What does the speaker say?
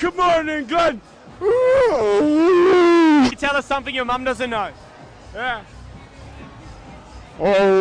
Good morning, Glenn. Tell us something your mum doesn't know. Yeah. Oh.